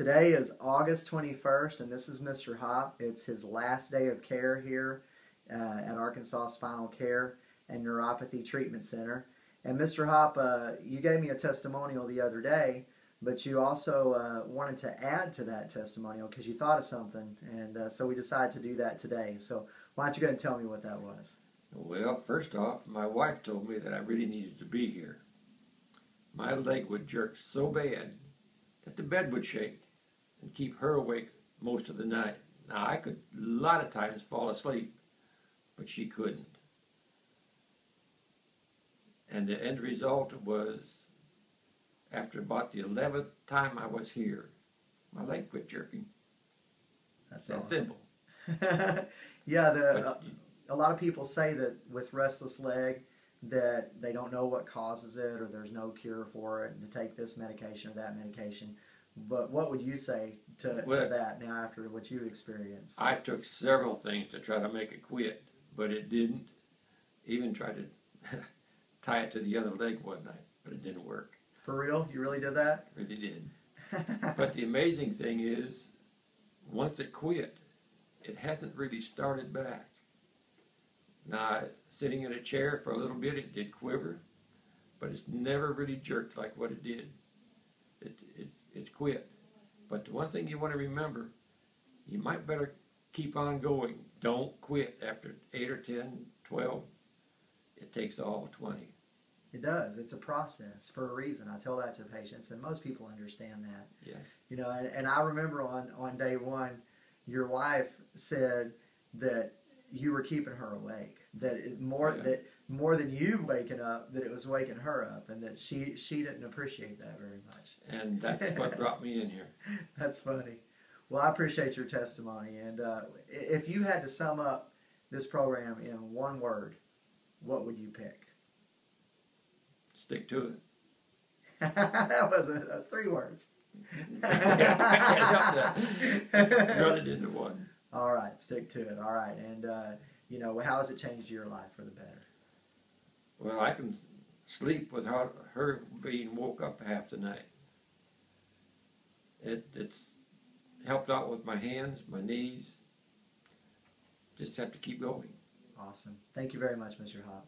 Today is August 21st, and this is Mr. Hop. It's his last day of care here uh, at Arkansas Spinal Care and Neuropathy Treatment Center. And Mr. Hop, uh, you gave me a testimonial the other day, but you also uh, wanted to add to that testimonial because you thought of something, and uh, so we decided to do that today. So why don't you go ahead and tell me what that was? Well, first off, my wife told me that I really needed to be here. My leg would jerk so bad that the bed would shake and keep her awake most of the night. Now, I could a lot of times fall asleep, but she couldn't. And the end result was, after about the 11th time I was here, my leg quit jerking. That's That's awesome. simple. yeah, the, But uh, a lot of people say that with restless leg that they don't know what causes it or there's no cure for it and to take this medication or that medication. But what would you say to, to that now after what you experienced? I took several things to try to make it quit, but it didn't. Even tried to tie it to the other leg one night, but it didn't work. For real? You really did that? Really did. But the amazing thing is, once it quit, it hasn't really started back. Now, sitting in a chair for a little bit, it did quiver, but it's never really jerked like what it did. It, it's, it's quit. But the one thing you want to remember, you might better keep on going. Don't quit after 8 or 10, 12. It takes all 20. it does. It's a process for a reason. I tell that to patients, and most people understand that. Yes. You know, and, and I remember on, on day one, your wife said that you were keeping her awake. That it, more Yeah. that more than you waking up, that it was waking her up, and that she she didn't appreciate that very much. And that's what brought me in here. That's funny. Well, I appreciate your testimony, and uh, if you had to sum up this program in one word, what would you pick? Stick to it. that was a, that's three words. I can't help that. Run it into one. All right, stick to it. All right, and uh, you know, how has it changed your life for the better? Well, I can sleep without her, her being woke up half the night. It, it's helped out with my hands, my knees. Just have to keep going. Awesome. Thank you very much, Mr. Hop.